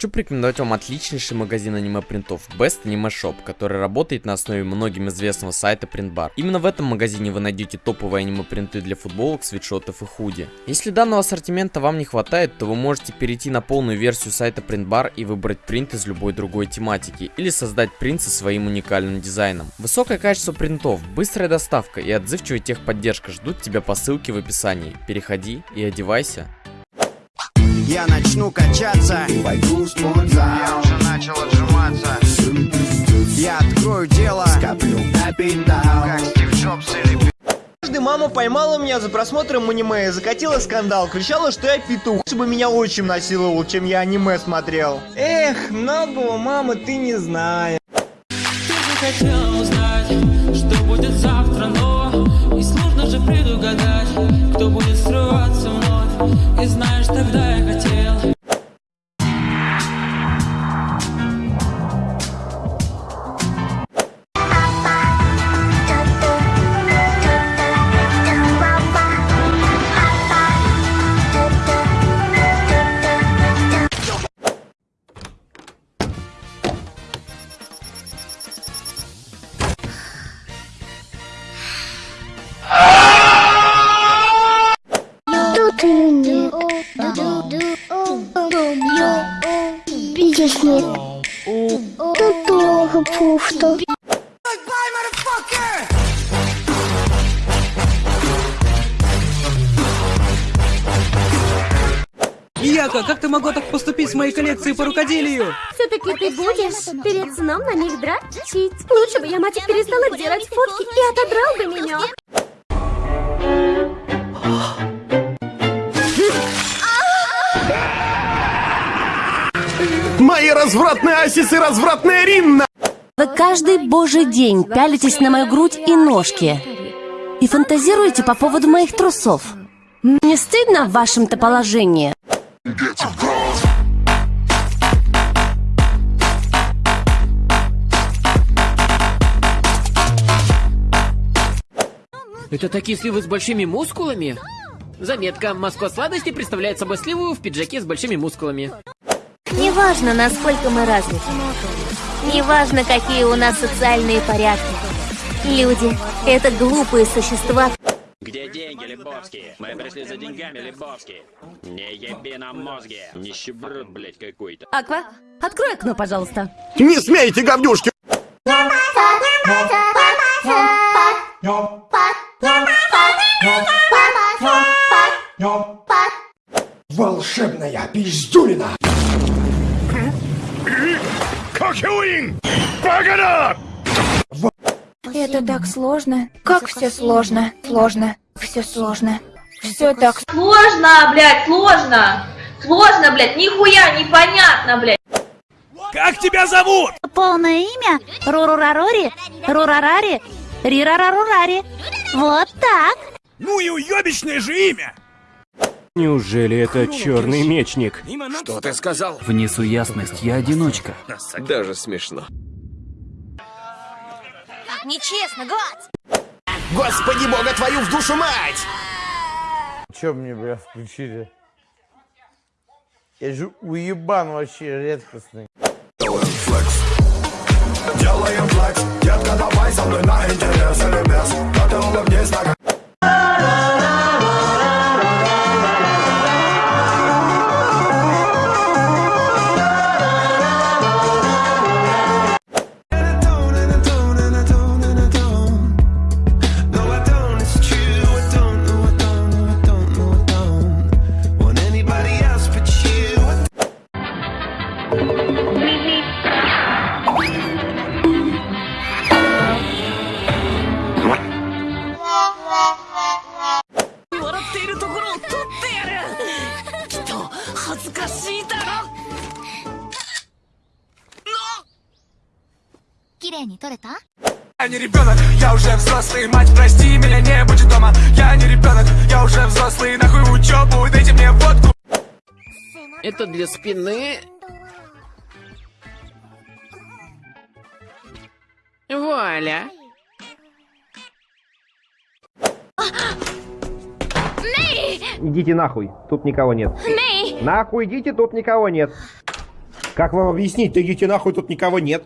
хочу порекомендовать вам отличнейший магазин аниме-принтов Best Anime Shop, который работает на основе многим известного сайта Printbar. Именно в этом магазине вы найдете топовые аниме-принты для футболок, свитшотов и худи. Если данного ассортимента вам не хватает, то вы можете перейти на полную версию сайта Printbar и выбрать принт из любой другой тематики, или создать принт со своим уникальным дизайном. Высокое качество принтов, быстрая доставка и отзывчивая техподдержка ждут тебя по ссылке в описании. Переходи и одевайся. Я начну качаться. Пойду в спортзал. Я уже начал отжиматься. Я открою дело. Скоплю капитал. Как Стив Джобс или Однажды мама поймала меня за просмотром аниме и закатила скандал, кричала, что я петух, чтобы меня отчим насиловал, чем я аниме смотрел. Эх, многого, мама, ты не знаешь. хотел узнать, что будет завтра, но И сложно же предугадать, кто будет срываться вновь. И знаешь, тогда Здесь нет. Тут тоже пусто. Яка, как ты могла так поступить с моей коллекцией по рукоделию? Все-таки ты будешь перед сном на них дрочить. Лучше бы я, мать, перестала делать фотки и отодрал бы меня. Мои развратные асисы, развратная Ринна! Вы каждый божий день пялитесь на мою грудь и ножки. И фантазируете по поводу моих трусов. Не стыдно в вашем-то положении? Это такие сливы с большими мускулами? Заметка. Москва сладости представляет собой сливу в пиджаке с большими мускулами. Неважно, насколько мы развиты. Неважно, какие у нас социальные порядки. Люди — это глупые существа. Где деньги, Лебовский? Мы пришли за деньгами, Лебовский. Не еби нам мозги. Нищеброд, блядь, какой-то. Аква, открой окно, пожалуйста. Не смейте, говнюшки! Волшебная пиздюлина! Это так сложно. Как все сложно, сложно, все сложно. Все так Сложно, блядь, сложно. Сложно, блядь, нихуя непонятно, блядь. Как тебя зовут? Полное имя Рурурарори, Рурарари, Рирарарурари. Вот так. Ну и уебищное же имя! Неужели это черный мечник? Что ты сказал? Внесу ясность, я одиночка. Даже смешно. Как нечестно, гад! Господи бога твою в душу мать! Чё мне, бля, включили? Я же уебан вообще редкостный. Делаем флекс Детка, давай со мной на Я не ребенок, я уже взрослый. Мать, прости, меня не будет дома. Я не ребенок, я уже взрослый. Нахуй в учебу, дайте мне водку. Это для спины. Вуаля. Идите нахуй, тут никого нет. Нахуй идите, тут никого нет. Как вам объяснить? Идите нахуй, тут никого нет.